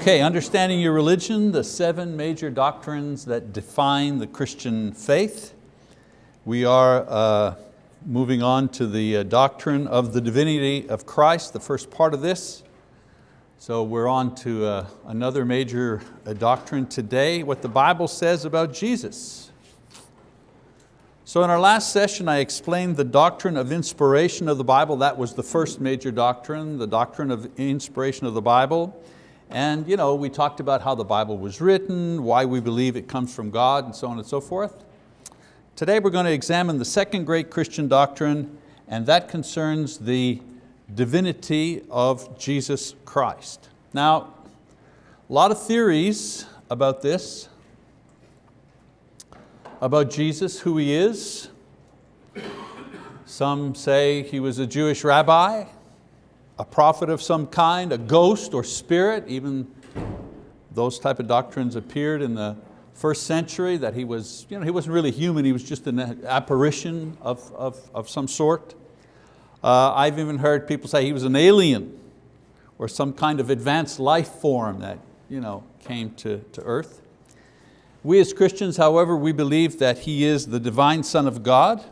Okay, understanding your religion, the seven major doctrines that define the Christian faith. We are uh, moving on to the uh, doctrine of the divinity of Christ, the first part of this. So we're on to uh, another major uh, doctrine today, what the Bible says about Jesus. So in our last session I explained the doctrine of inspiration of the Bible. That was the first major doctrine, the doctrine of inspiration of the Bible. And you know, we talked about how the Bible was written, why we believe it comes from God, and so on and so forth. Today we're going to examine the second great Christian doctrine, and that concerns the divinity of Jesus Christ. Now, a lot of theories about this, about Jesus, who He is. Some say He was a Jewish rabbi a prophet of some kind, a ghost or spirit, even those type of doctrines appeared in the first century, that he, was, you know, he wasn't really human, he was just an apparition of, of, of some sort. Uh, I've even heard people say he was an alien or some kind of advanced life form that you know, came to, to earth. We as Christians, however, we believe that He is the divine Son of God,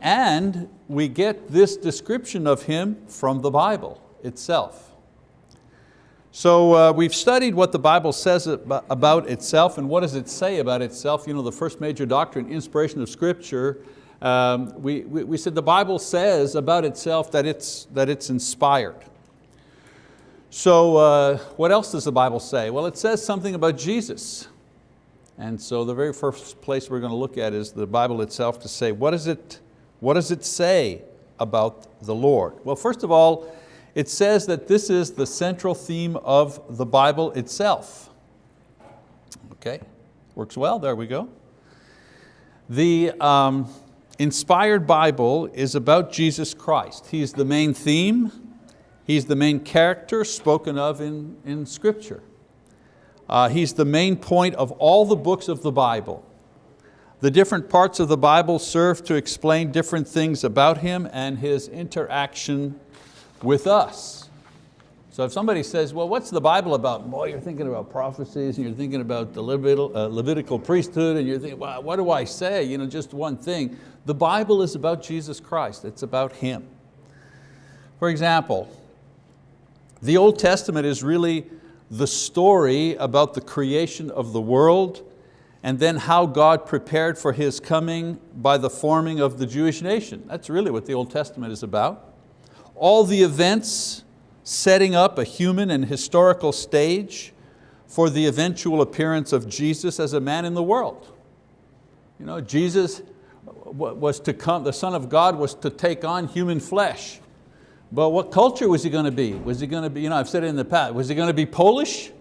and we get this description of Him from the Bible itself. So uh, we've studied what the Bible says about itself and what does it say about itself. You know, the first major doctrine, inspiration of Scripture, um, we, we, we said the Bible says about itself that it's, that it's inspired. So uh, what else does the Bible say? Well, it says something about Jesus. And so the very first place we're going to look at is the Bible itself to say, what is it what does it say about the Lord? Well, first of all, it says that this is the central theme of the Bible itself. Okay, works well, there we go. The um, inspired Bible is about Jesus Christ. He's the main theme, He's the main character spoken of in, in Scripture. Uh, he's the main point of all the books of the Bible. The different parts of the Bible serve to explain different things about Him and His interaction with us. So if somebody says, well, what's the Bible about? Boy, you're thinking about prophecies and you're thinking about the Levitical, uh, Levitical priesthood and you're thinking, well, what do I say? You know, just one thing. The Bible is about Jesus Christ. It's about Him. For example, the Old Testament is really the story about the creation of the world and then how God prepared for His coming by the forming of the Jewish nation. That's really what the Old Testament is about. All the events setting up a human and historical stage for the eventual appearance of Jesus as a man in the world. You know, Jesus was to come, the Son of God was to take on human flesh. But what culture was he going to be? Was he going to be, you know, I've said it in the past, was he going to be Polish?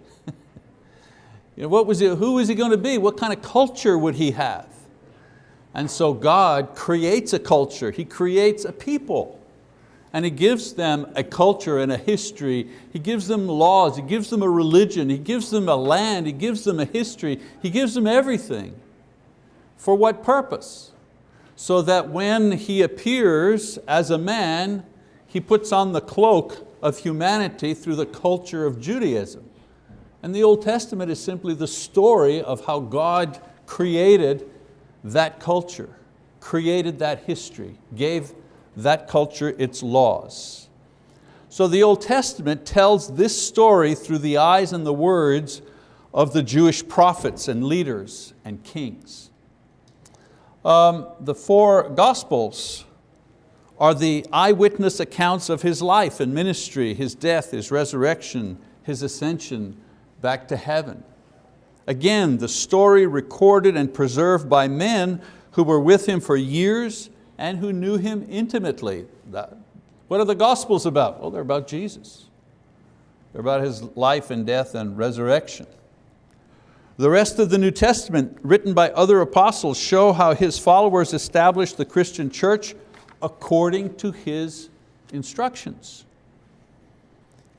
You know, what was he, who was he going to be? What kind of culture would he have? And so God creates a culture, He creates a people. And He gives them a culture and a history. He gives them laws, He gives them a religion, He gives them a land, He gives them a history, He gives them everything. For what purpose? So that when He appears as a man, He puts on the cloak of humanity through the culture of Judaism. And the Old Testament is simply the story of how God created that culture, created that history, gave that culture its laws. So the Old Testament tells this story through the eyes and the words of the Jewish prophets and leaders and kings. Um, the four Gospels are the eyewitness accounts of His life and ministry, His death, His resurrection, His ascension, back to heaven. Again, the story recorded and preserved by men who were with Him for years and who knew Him intimately. What are the Gospels about? Well, they're about Jesus. They're about His life and death and resurrection. The rest of the New Testament, written by other apostles, show how His followers established the Christian church according to His instructions.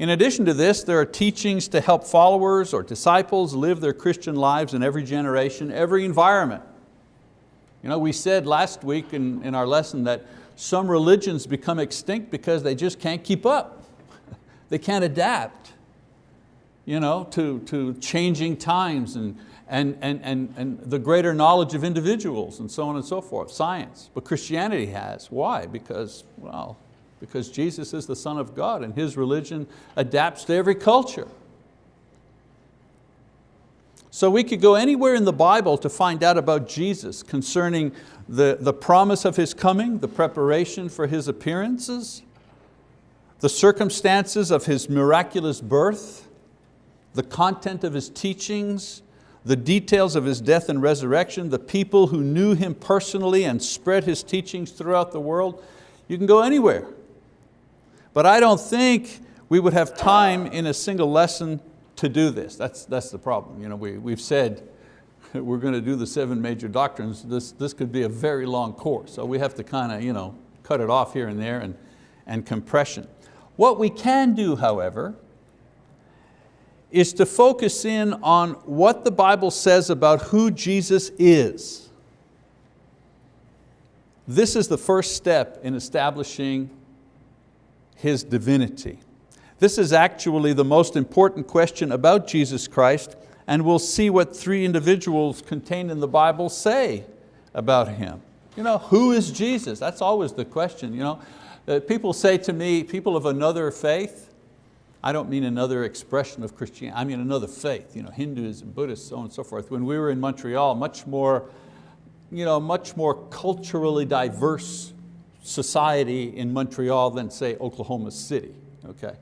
In addition to this, there are teachings to help followers or disciples live their Christian lives in every generation, every environment. You know, we said last week in, in our lesson that some religions become extinct because they just can't keep up. they can't adapt. you know, to, to changing times and, and, and, and, and the greater knowledge of individuals and so on and so forth, science. But Christianity has, why? Because, well, because Jesus is the Son of God and His religion adapts to every culture. So we could go anywhere in the Bible to find out about Jesus concerning the, the promise of His coming, the preparation for His appearances, the circumstances of His miraculous birth, the content of His teachings, the details of His death and resurrection, the people who knew Him personally and spread His teachings throughout the world. You can go anywhere. But I don't think we would have time in a single lesson to do this. That's, that's the problem. You know, we, we've said we're going to do the seven major doctrines. This, this could be a very long course. So we have to kind of you know, cut it off here and there and, and compression. What we can do, however, is to focus in on what the Bible says about who Jesus is. This is the first step in establishing His divinity. This is actually the most important question about Jesus Christ and we'll see what three individuals contained in the Bible say about Him. You know, who is Jesus? That's always the question. You know? Uh, people say to me, people of another faith, I don't mean another expression of Christianity, I mean another faith, you know, Hinduism, Buddhists, so on and so forth. When we were in Montreal, much more, you know, much more culturally diverse society in Montreal than say Oklahoma City, okay?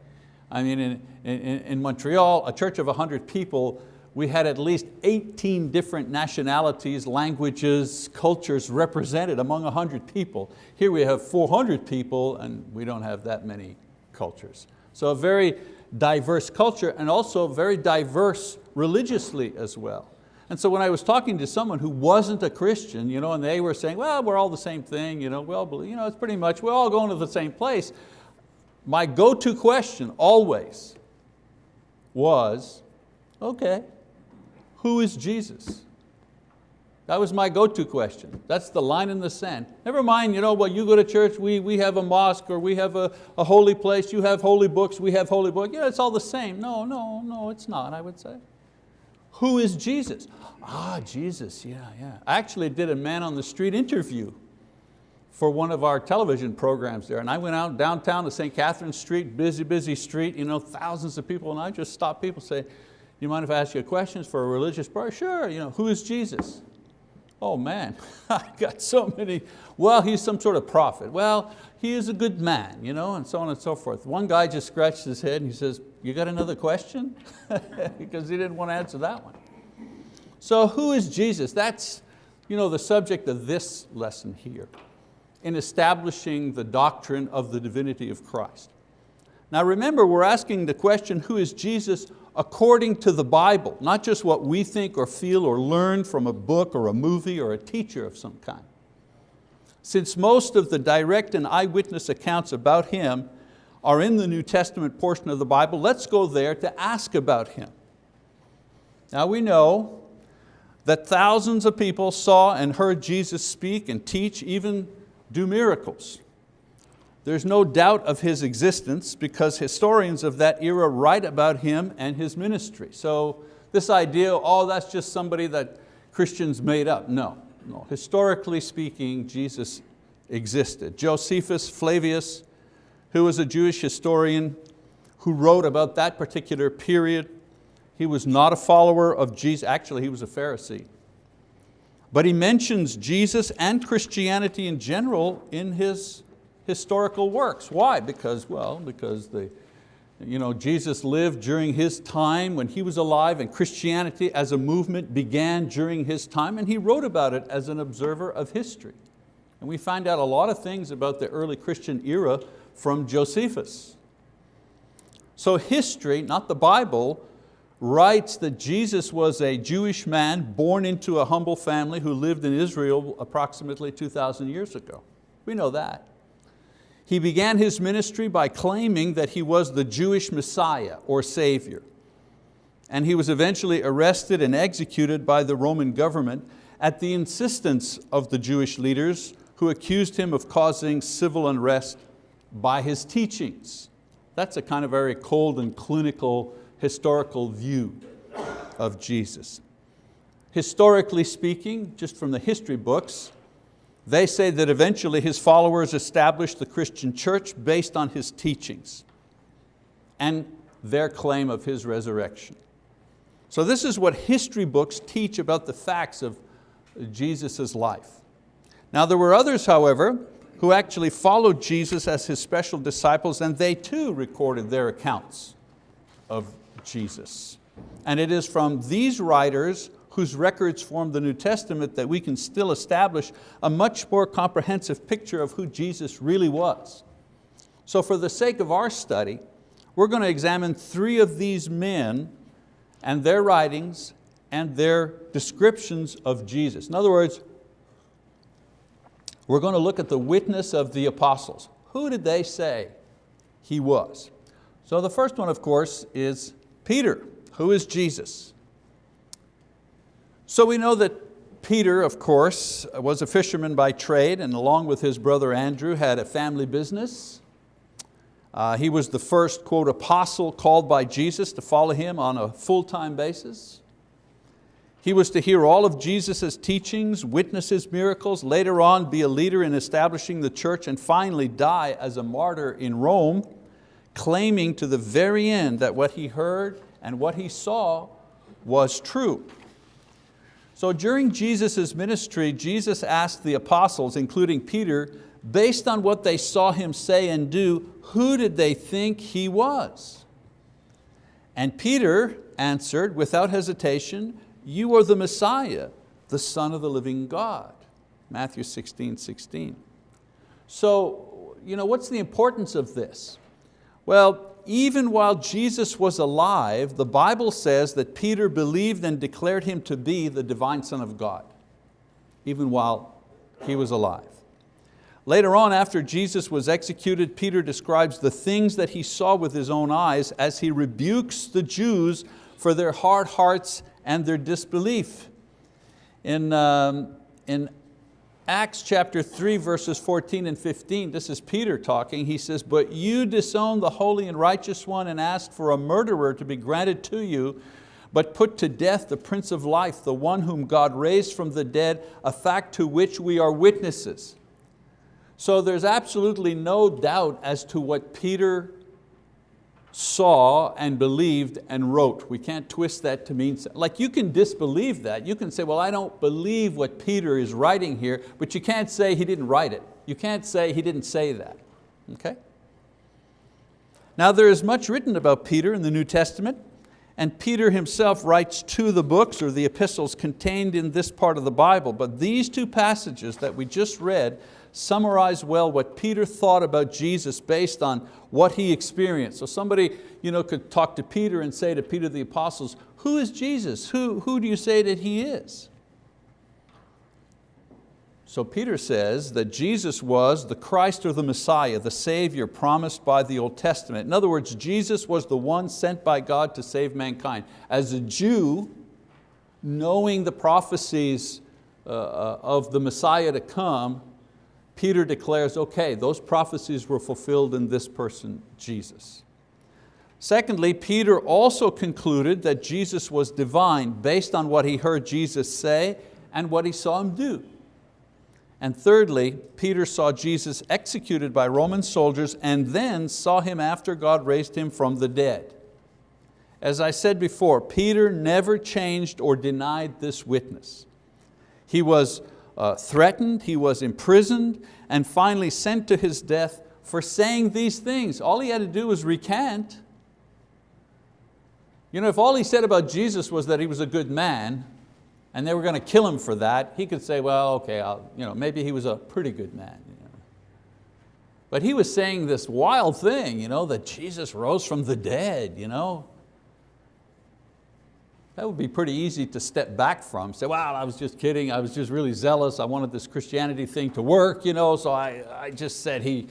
I mean, in, in, in Montreal, a church of 100 people, we had at least 18 different nationalities, languages, cultures represented among 100 people. Here we have 400 people and we don't have that many cultures. So a very diverse culture and also very diverse religiously as well. And so when I was talking to someone who wasn't a Christian, you know, and they were saying, well, we're all the same thing, you know, well, you know, it's pretty much, we're all going to the same place. My go-to question always was, okay, who is Jesus? That was my go-to question. That's the line in the sand. Never mind, you know, well, you go to church, we, we have a mosque or we have a, a holy place, you have holy books, we have holy books. Yeah, it's all the same. No, no, no, it's not, I would say. Who is Jesus? Ah, Jesus, yeah, yeah. I actually did a man on the street interview for one of our television programs there. And I went out downtown to St. Catherine Street, busy, busy street, you know, thousands of people, and I just stopped people and say, you mind if I ask you a question for a religious prayer? Sure, you know, who is Jesus? Oh man, I got so many. Well, he's some sort of prophet. Well, he is a good man, you know, and so on and so forth. One guy just scratched his head and he says, you got another question? because he didn't want to answer that one. So who is Jesus? That's you know, the subject of this lesson here in establishing the doctrine of the divinity of Christ. Now remember, we're asking the question, who is Jesus according to the Bible, not just what we think or feel or learn from a book or a movie or a teacher of some kind. Since most of the direct and eyewitness accounts about Him are in the New Testament portion of the Bible, let's go there to ask about Him. Now we know that thousands of people saw and heard Jesus speak and teach, even do miracles. There's no doubt of his existence because historians of that era write about him and his ministry. So this idea, oh, that's just somebody that Christians made up. No, no. Historically speaking, Jesus existed. Josephus Flavius, who was a Jewish historian who wrote about that particular period, he was not a follower of Jesus, actually he was a Pharisee. But he mentions Jesus and Christianity in general in his historical works. Why? Because, well, because the, you know, Jesus lived during his time when he was alive and Christianity as a movement began during his time and he wrote about it as an observer of history. And we find out a lot of things about the early Christian era from Josephus. So history, not the Bible, writes that Jesus was a Jewish man born into a humble family who lived in Israel approximately 2,000 years ago. We know that. He began his ministry by claiming that he was the Jewish Messiah or Savior. And he was eventually arrested and executed by the Roman government at the insistence of the Jewish leaders who accused him of causing civil unrest by his teachings. That's a kind of very cold and clinical historical view of Jesus. Historically speaking, just from the history books, they say that eventually his followers established the Christian church based on his teachings and their claim of his resurrection. So this is what history books teach about the facts of Jesus' life. Now there were others, however, who actually followed Jesus as his special disciples and they too recorded their accounts of Jesus. And it is from these writers whose records form the New Testament that we can still establish a much more comprehensive picture of who Jesus really was. So for the sake of our study, we're going to examine three of these men and their writings and their descriptions of Jesus. In other words, we're going to look at the witness of the apostles. Who did they say he was? So the first one, of course, is Peter. Who is Jesus? So we know that Peter, of course, was a fisherman by trade and along with his brother Andrew had a family business. Uh, he was the first, quote, apostle called by Jesus to follow him on a full-time basis. He was to hear all of Jesus' teachings, witness His miracles, later on be a leader in establishing the church and finally die as a martyr in Rome, claiming to the very end that what he heard and what he saw was true. So during Jesus' ministry, Jesus asked the apostles, including Peter, based on what they saw him say and do, who did they think he was? And Peter answered without hesitation, you are the Messiah, the Son of the living God. Matthew 16, 16. So, you know, what's the importance of this? Well, even while Jesus was alive, the Bible says that Peter believed and declared Him to be the divine Son of God, even while he was alive. Later on, after Jesus was executed, Peter describes the things that he saw with his own eyes as he rebukes the Jews for their hard hearts and their disbelief. In, um, in Acts chapter 3 verses 14 and 15, this is Peter talking, he says, but you disowned the holy and righteous one and asked for a murderer to be granted to you, but put to death the Prince of Life, the one whom God raised from the dead, a fact to which we are witnesses. So there's absolutely no doubt as to what Peter saw and believed and wrote. We can't twist that to mean, like you can disbelieve that. You can say, well, I don't believe what Peter is writing here, but you can't say he didn't write it. You can't say he didn't say that, okay? Now there is much written about Peter in the New Testament, and Peter himself writes to the books or the epistles contained in this part of the Bible, but these two passages that we just read summarize well what Peter thought about Jesus based on what he experienced. So somebody you know, could talk to Peter and say to Peter the apostles, who is Jesus? Who, who do you say that He is? So Peter says that Jesus was the Christ or the Messiah, the Savior promised by the Old Testament. In other words, Jesus was the one sent by God to save mankind. As a Jew, knowing the prophecies uh, uh of the Messiah to come, Peter declares, okay, those prophecies were fulfilled in this person, Jesus. Secondly, Peter also concluded that Jesus was divine based on what he heard Jesus say and what he saw him do. And thirdly, Peter saw Jesus executed by Roman soldiers and then saw Him after God raised Him from the dead. As I said before, Peter never changed or denied this witness. He was uh, threatened, he was imprisoned, and finally sent to his death for saying these things. All he had to do was recant. You know, if all he said about Jesus was that he was a good man, and they were going to kill him for that, he could say, well, okay, I'll, you know, maybe he was a pretty good man. You know. But he was saying this wild thing, you know, that Jesus rose from the dead. You know. That would be pretty easy to step back from, say, well, I was just kidding, I was just really zealous, I wanted this Christianity thing to work, you know, so I, I just said he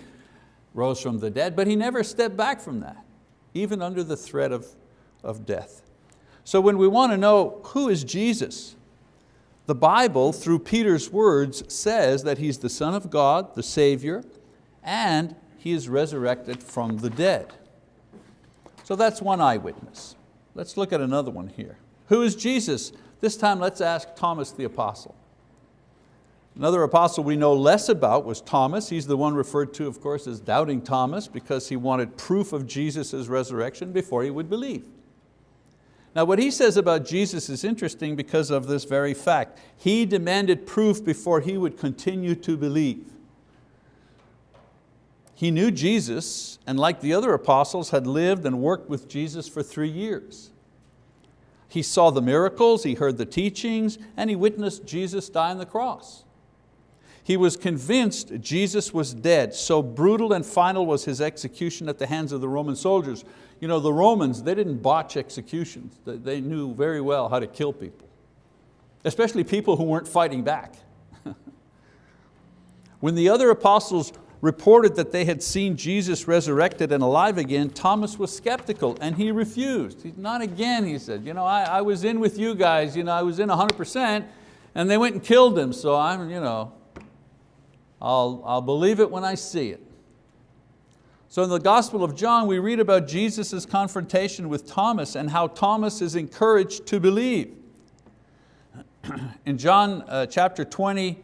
rose from the dead, but he never stepped back from that, even under the threat of, of death. So when we want to know who is Jesus, the Bible, through Peter's words, says that He's the Son of God, the Savior, and He is resurrected from the dead. So that's one eyewitness. let's look at another one here. Who is Jesus? This time let's ask Thomas the apostle. Another apostle we know less about was Thomas. He's the one referred to, of course, as doubting Thomas because he wanted proof of Jesus' resurrection before he would believe. Now what he says about Jesus is interesting because of this very fact. He demanded proof before he would continue to believe. He knew Jesus and like the other apostles had lived and worked with Jesus for three years. He saw the miracles, he heard the teachings, and he witnessed Jesus die on the cross. He was convinced Jesus was dead, so brutal and final was his execution at the hands of the Roman soldiers. You know, the Romans, they didn't botch executions. They knew very well how to kill people, especially people who weren't fighting back. when the other apostles reported that they had seen Jesus resurrected and alive again, Thomas was skeptical and he refused. He, not again, he said. You know, I, I was in with you guys, you know, I was in 100% and they went and killed him, so I'm, you know, I'll, I'll believe it when I see it. So in the Gospel of John, we read about Jesus' confrontation with Thomas and how Thomas is encouraged to believe. In John uh, chapter 20,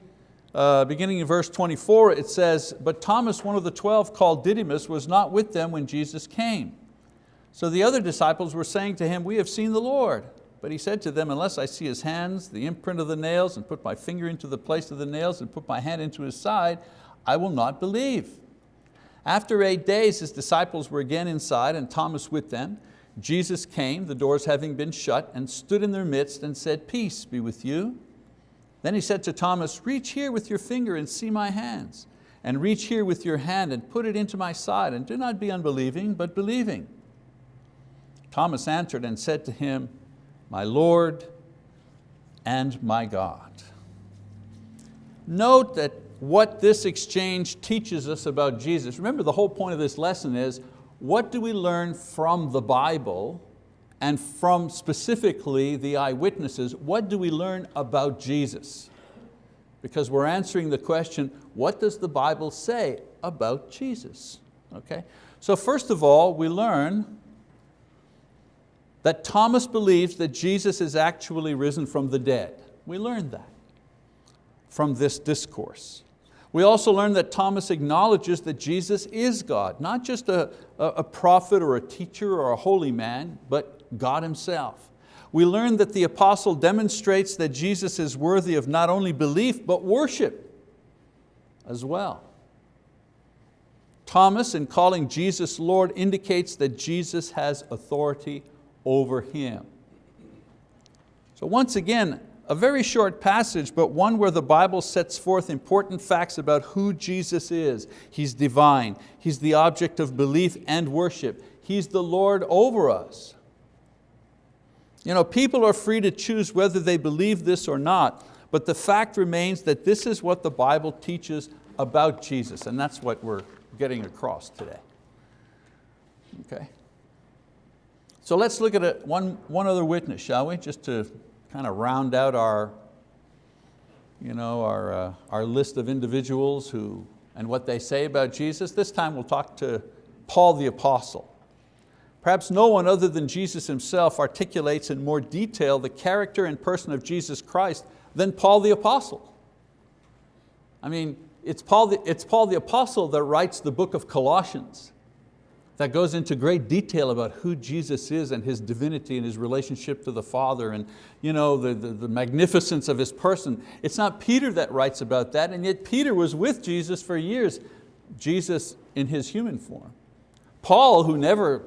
uh, beginning in verse 24, it says, But Thomas, one of the 12 called Didymus, was not with them when Jesus came. So the other disciples were saying to him, We have seen the Lord. But he said to them, unless I see his hands, the imprint of the nails, and put my finger into the place of the nails, and put my hand into his side, I will not believe. After eight days, his disciples were again inside and Thomas with them. Jesus came, the doors having been shut, and stood in their midst and said, peace be with you. Then he said to Thomas, reach here with your finger and see my hands, and reach here with your hand and put it into my side, and do not be unbelieving, but believing. Thomas answered and said to him, my Lord and my God. Note that what this exchange teaches us about Jesus. Remember the whole point of this lesson is, what do we learn from the Bible and from specifically the eyewitnesses, what do we learn about Jesus? Because we're answering the question, what does the Bible say about Jesus? Okay? So first of all, we learn that Thomas believes that Jesus is actually risen from the dead. We learned that from this discourse. We also learn that Thomas acknowledges that Jesus is God, not just a, a, prophet or a teacher or a holy man, but God Himself. We learn that the apostle demonstrates that Jesus is worthy of not only belief, but worship as well. Thomas, in calling Jesus Lord, indicates that Jesus has authority over him. So once again, a very short passage, but one where the Bible sets forth important facts about who Jesus is. He's divine, He's the object of belief and worship. He's the Lord over us. You know, people are free to choose whether they believe this or not, but the fact remains that this is what the Bible teaches about Jesus, and that's what we're getting across today. Okay. So let's look at a, one, one other witness, shall we? Just to kind of round out our, you know, our, uh, our list of individuals who, and what they say about Jesus. This time we'll talk to Paul the Apostle. Perhaps no one other than Jesus himself articulates in more detail the character and person of Jesus Christ than Paul the Apostle. I mean, it's Paul the, it's Paul the Apostle that writes the book of Colossians that goes into great detail about who Jesus is and His divinity and His relationship to the Father and you know, the, the, the, magnificence of His person. It's not Peter that writes about that and yet Peter was with Jesus for years, Jesus in His human form. Paul, who never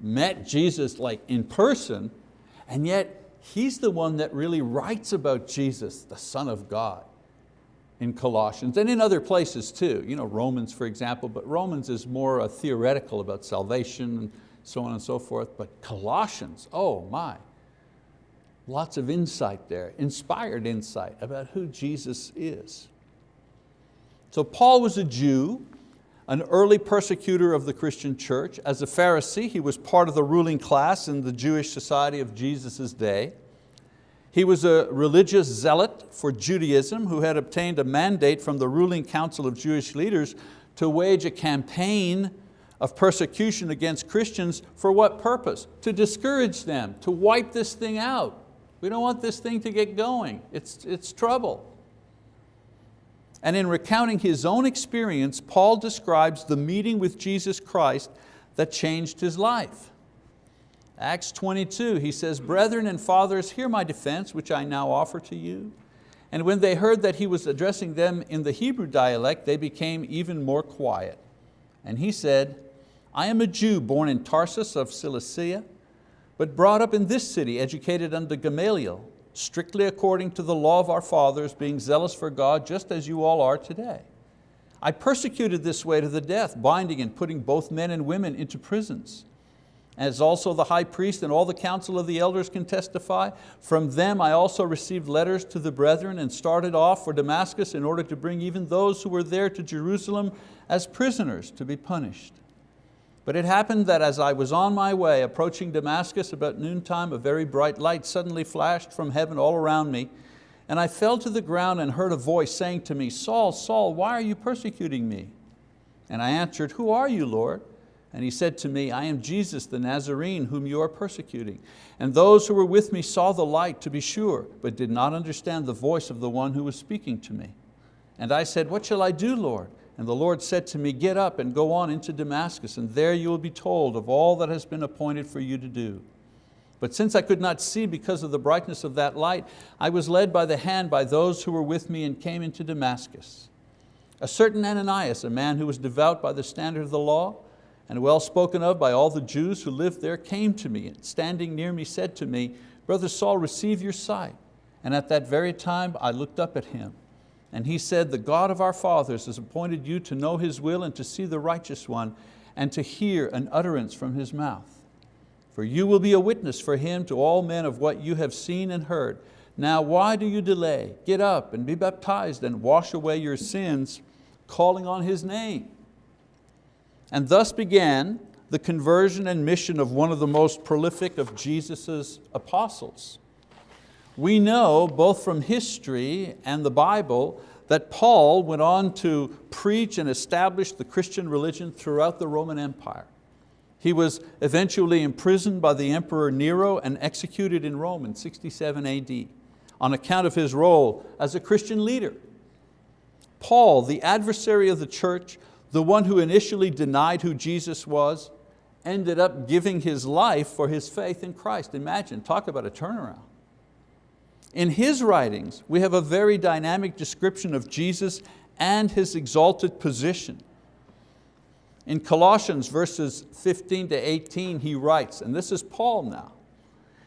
met Jesus like in person, and yet he's the one that really writes about Jesus, the Son of God in Colossians and in other places too, you know, Romans for example, but Romans is more uh, theoretical about salvation and so on and so forth, but Colossians, oh my, lots of insight there, inspired insight about who Jesus is. So Paul was a Jew, an early persecutor of the Christian church. As a Pharisee, he was part of the ruling class in the Jewish society of Jesus' day. He was a religious zealot for Judaism who had obtained a mandate from the ruling council of Jewish leaders to wage a campaign of persecution against Christians for what purpose? To discourage them, to wipe this thing out. We don't want this thing to get going. It's, it's trouble. And in recounting his own experience, Paul describes the meeting with Jesus Christ that changed his life. Acts 22, he says, Brethren and fathers, hear my defense, which I now offer to you. And when they heard that he was addressing them in the Hebrew dialect, they became even more quiet. And he said, I am a Jew born in Tarsus of Cilicia, but brought up in this city, educated under Gamaliel, strictly according to the law of our fathers, being zealous for God, just as you all are today. I persecuted this way to the death, binding and putting both men and women into prisons. As also the high priest and all the council of the elders can testify, from them I also received letters to the brethren and started off for Damascus in order to bring even those who were there to Jerusalem as prisoners to be punished. But it happened that as I was on my way, approaching Damascus about noontime, a very bright light suddenly flashed from heaven all around me, and I fell to the ground and heard a voice saying to me, Saul, Saul, why are you persecuting me? And I answered, who are you, Lord? And he said to me, I am Jesus the Nazarene whom you are persecuting. And those who were with me saw the light to be sure, but did not understand the voice of the one who was speaking to me. And I said, what shall I do, Lord? And the Lord said to me, get up and go on into Damascus, and there you will be told of all that has been appointed for you to do. But since I could not see because of the brightness of that light, I was led by the hand by those who were with me and came into Damascus. A certain Ananias, a man who was devout by the standard of the law, and well spoken of by all the Jews who lived there, came to me and standing near me said to me, Brother Saul, receive your sight. And at that very time I looked up at him and he said, the God of our fathers has appointed you to know His will and to see the righteous one and to hear an utterance from His mouth. For you will be a witness for Him to all men of what you have seen and heard. Now why do you delay? Get up and be baptized and wash away your sins, calling on His name. And thus began the conversion and mission of one of the most prolific of Jesus' apostles. We know both from history and the Bible that Paul went on to preach and establish the Christian religion throughout the Roman Empire. He was eventually imprisoned by the Emperor Nero and executed in Rome in 67 AD on account of his role as a Christian leader. Paul, the adversary of the church, the one who initially denied who Jesus was, ended up giving his life for his faith in Christ. Imagine, talk about a turnaround. In his writings, we have a very dynamic description of Jesus and His exalted position. In Colossians verses 15 to 18, he writes, and this is Paul now,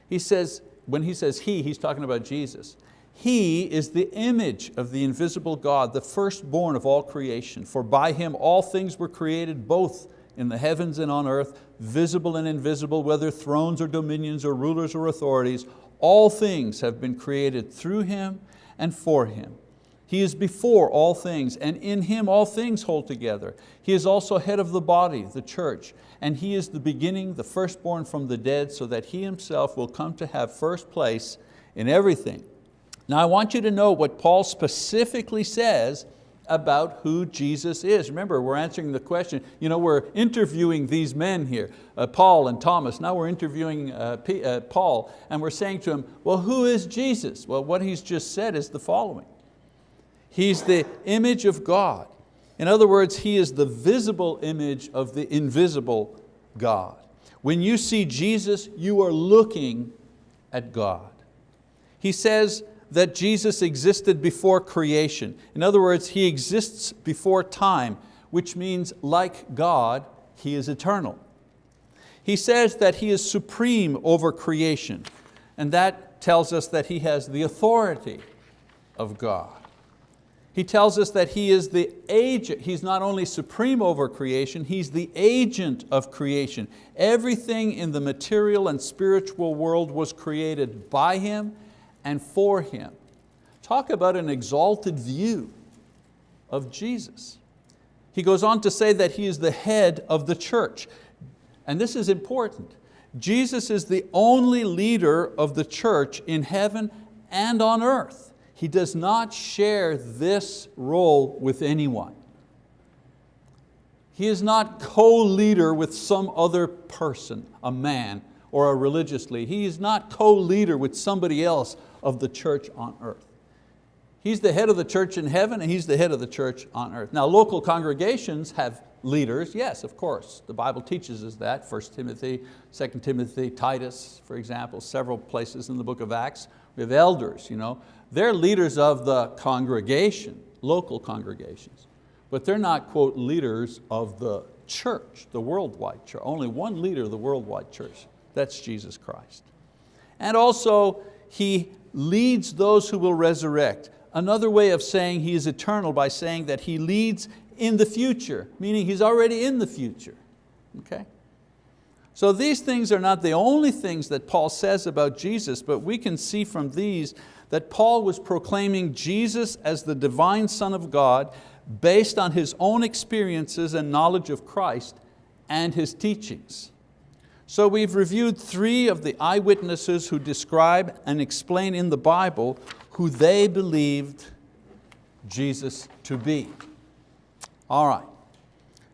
he says, when he says he, he's talking about Jesus. He is the image of the invisible God, the firstborn of all creation. For by Him all things were created, both in the heavens and on earth, visible and invisible, whether thrones or dominions or rulers or authorities, all things have been created through Him and for Him. He is before all things, and in Him all things hold together. He is also head of the body, the church, and He is the beginning, the firstborn from the dead, so that He Himself will come to have first place in everything. Now I want you to know what Paul specifically says about who Jesus is. Remember, we're answering the question, you know, we're interviewing these men here, uh, Paul and Thomas, now we're interviewing uh, P, uh, Paul, and we're saying to him, well, who is Jesus? Well, what he's just said is the following. He's the image of God. In other words, He is the visible image of the invisible God. When you see Jesus, you are looking at God. He says, that Jesus existed before creation. In other words, He exists before time, which means like God, He is eternal. He says that He is supreme over creation, and that tells us that He has the authority of God. He tells us that He is the agent, He's not only supreme over creation, He's the agent of creation. Everything in the material and spiritual world was created by Him and for Him. Talk about an exalted view of Jesus. He goes on to say that He is the head of the church. And this is important. Jesus is the only leader of the church in heaven and on earth. He does not share this role with anyone. He is not co-leader with some other person, a man or a religious leader. He is not co-leader with somebody else of the church on earth. He's the head of the church in heaven and He's the head of the church on earth. Now local congregations have leaders, yes, of course. The Bible teaches us that, 1 Timothy, 2 Timothy, Titus, for example, several places in the book of Acts. We have elders, you know. they're leaders of the congregation, local congregations, but they're not, quote, leaders of the church, the worldwide church. Only one leader of the worldwide church, that's Jesus Christ. And also, He leads those who will resurrect. Another way of saying He is eternal by saying that He leads in the future, meaning He's already in the future, okay? So these things are not the only things that Paul says about Jesus, but we can see from these that Paul was proclaiming Jesus as the divine Son of God based on his own experiences and knowledge of Christ and His teachings. So we've reviewed three of the eyewitnesses who describe and explain in the Bible who they believed Jesus to be. All right.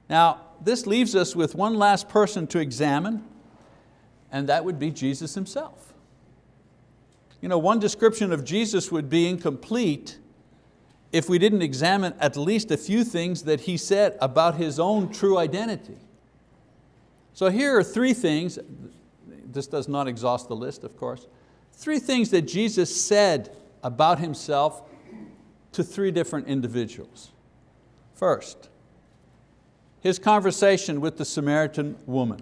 Now, this leaves us with one last person to examine, and that would be Jesus Himself. You know, one description of Jesus would be incomplete if we didn't examine at least a few things that He said about His own true identity. So here are three things, this does not exhaust the list of course, three things that Jesus said about Himself to three different individuals. First, his conversation with the Samaritan woman.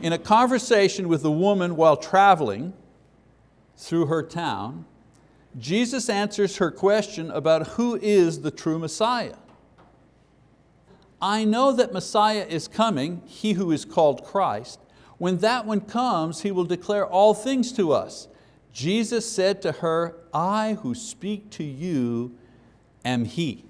In a conversation with a woman while traveling through her town, Jesus answers her question about who is the true Messiah. I know that Messiah is coming, he who is called Christ. When that one comes, he will declare all things to us. Jesus said to her, I who speak to you am he.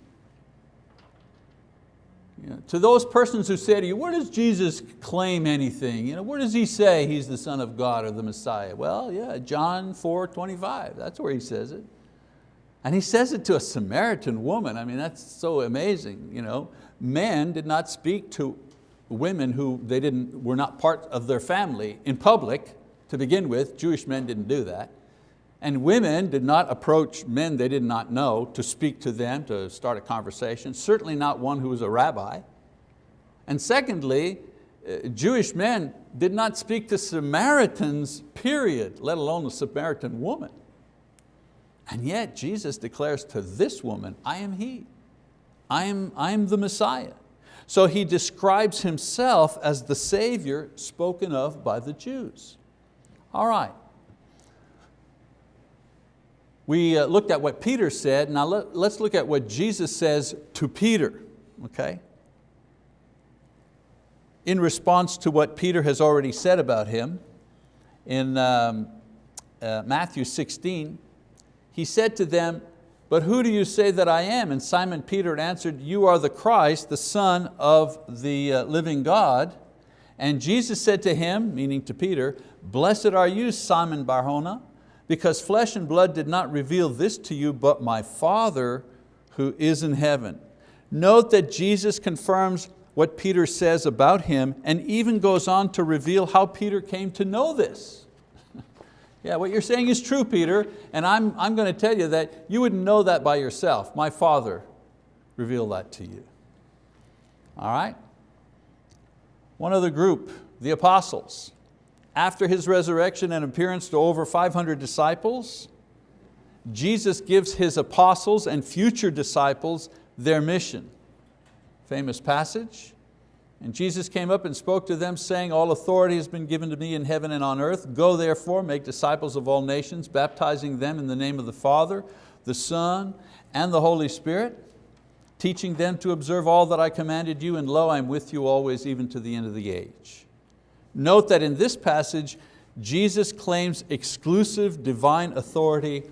You know, to those persons who say to you, where does Jesus claim anything? You know, where does He say He's the Son of God or the Messiah? Well, yeah, John 4, 25, that's where He says it. And He says it to a Samaritan woman. I mean, that's so amazing. You know, men did not speak to women who they didn't, were not part of their family in public to begin with. Jewish men didn't do that. And women did not approach men they did not know to speak to them, to start a conversation, certainly not one who was a rabbi. And secondly, uh, Jewish men did not speak to Samaritans, period, let alone a Samaritan woman. And yet Jesus declares to this woman, I am He. I am, I am the Messiah. So He describes Himself as the Savior spoken of by the Jews. All right, we uh, looked at what Peter said, now let, us look at what Jesus says to Peter, okay? In response to what Peter has already said about him, in um, uh, Matthew 16, he said to them, but who do you say that I am? And Simon Peter answered, you are the Christ, the Son of the uh, living God. And Jesus said to him, meaning to Peter, blessed are you, Simon Barjona, because flesh and blood did not reveal this to you, but my Father who is in heaven. Note that Jesus confirms what Peter says about him and even goes on to reveal how Peter came to know this. Yeah, what you're saying is true, Peter, and I'm, I'm going to tell you that you wouldn't know that by yourself. My Father revealed that to you. All right? One other group, the apostles after His resurrection and appearance to over 500 disciples, Jesus gives His apostles and future disciples their mission. Famous passage. And Jesus came up and spoke to them saying, all authority has been given to me in heaven and on earth. Go therefore, make disciples of all nations, baptizing them in the name of the Father, the Son, and the Holy Spirit, teaching them to observe all that I commanded you, and lo, I'm with you always, even to the end of the age. Note that in this passage, Jesus claims exclusive divine authority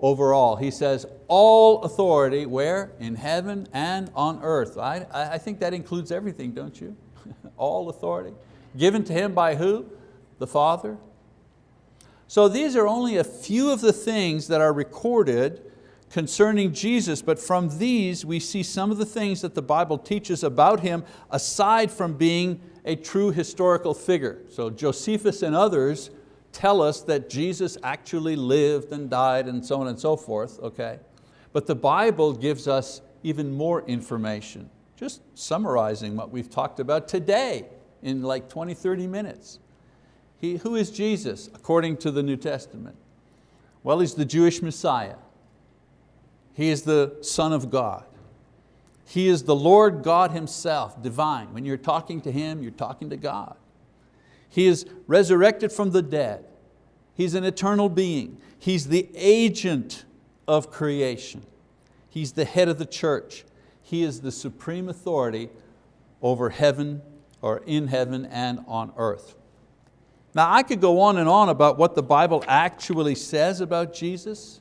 over all. He says, all authority, where? In heaven and on earth. I, I think that includes everything, don't you? all authority. Given to Him by who? The Father. So these are only a few of the things that are recorded concerning Jesus, but from these we see some of the things that the Bible teaches about Him aside from being a true historical figure. So Josephus and others tell us that Jesus actually lived and died and so on and so forth, okay? But the Bible gives us even more information, just summarizing what we've talked about today in like 20, 30 minutes. He, who is Jesus according to the New Testament? Well, He's the Jewish Messiah. He is the Son of God. He is the Lord God Himself, divine. When you're talking to Him, you're talking to God. He is resurrected from the dead. He's an eternal being. He's the agent of creation. He's the head of the church. He is the supreme authority over heaven or in heaven and on earth. Now I could go on and on about what the Bible actually says about Jesus,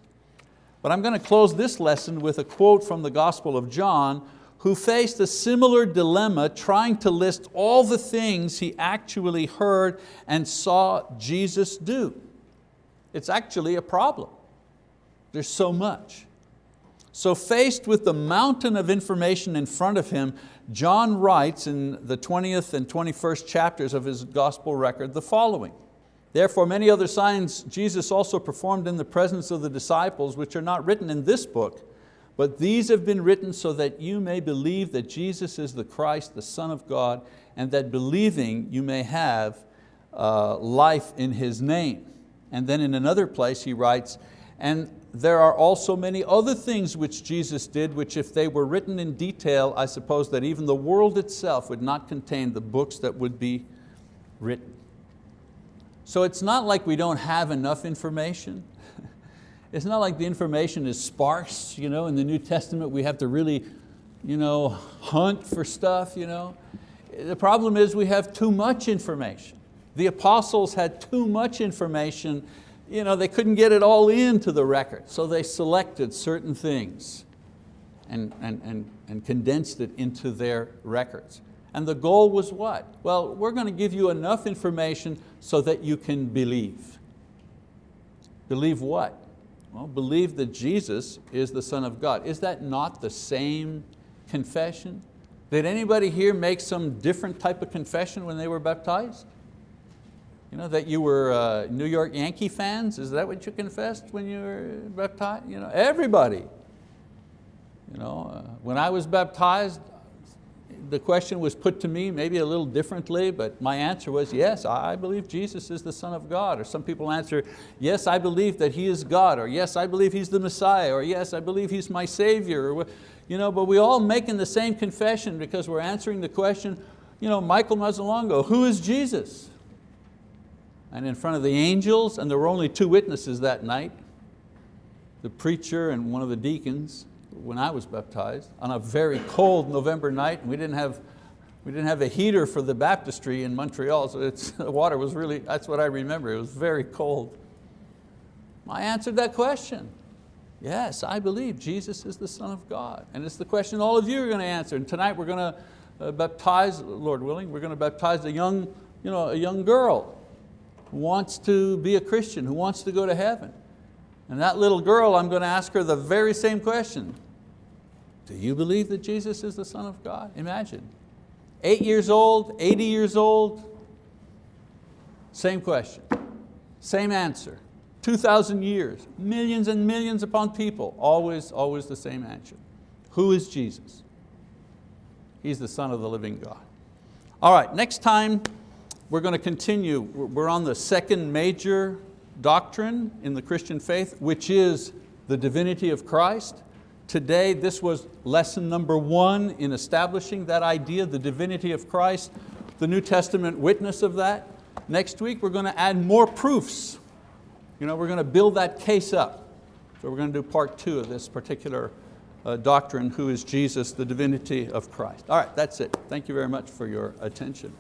but I'm going to close this lesson with a quote from the Gospel of John who faced a similar dilemma trying to list all the things he actually heard and saw Jesus do. It's actually a problem. There's so much. So faced with the mountain of information in front of him, John writes in the 20th and 21st chapters of his gospel record the following. Therefore many other signs Jesus also performed in the presence of the disciples, which are not written in this book, but these have been written so that you may believe that Jesus is the Christ, the Son of God, and that believing you may have uh, life in His name. And then in another place he writes, and there are also many other things which Jesus did, which if they were written in detail, I suppose that even the world itself would not contain the books that would be written. So it's not like we don't have enough information. It's not like the information is sparse. You know, in the New Testament we have to really you know, hunt for stuff. You know. The problem is we have too much information. The apostles had too much information. You know, they couldn't get it all into the record, so they selected certain things and, and, and, and condensed it into their records. And the goal was what? Well, we're going to give you enough information so that you can believe. Believe what? Well, believe that Jesus is the Son of God. Is that not the same confession? Did anybody here make some different type of confession when they were baptized? You know, that you were uh, New York Yankee fans? Is that what you confessed when you were baptized? You know, everybody. You know, uh, when I was baptized, the question was put to me maybe a little differently, but my answer was, yes, I believe Jesus is the Son of God. Or some people answer, yes, I believe that He is God, or yes, I believe He's the Messiah, or yes, I believe He's my Savior. Or, you know, but we all making the same confession because we're answering the question, you know, Michael Mazzalongo, who is Jesus? And in front of the angels, and there were only two witnesses that night, the preacher and one of the deacons, when I was baptized on a very cold November night. And we didn't have, we didn't have a heater for the baptistry in Montreal, so it's, the water was really, that's what I remember, it was very cold. I answered that question. Yes, I believe Jesus is the Son of God. And it's the question all of you are going to answer. And tonight we're going to uh, baptize, Lord willing, we're going to baptize a young, you know, a young girl who wants to be a Christian, who wants to go to heaven. And that little girl, I'm going to ask her the very same question. Do you believe that Jesus is the Son of God? Imagine. Eight years old, 80 years old, same question, same answer. 2,000 years, millions and millions upon people, always, always the same answer. Who is Jesus? He's the Son of the living God. All right, next time we're going to continue. We're on the second major doctrine in the Christian faith, which is the divinity of Christ. Today, this was lesson number one in establishing that idea, the divinity of Christ, the New Testament witness of that. Next week, we're going to add more proofs. You know, we're going to build that case up. So we're going to do part two of this particular uh, doctrine, who is Jesus, the divinity of Christ. All right, that's it. Thank you very much for your attention.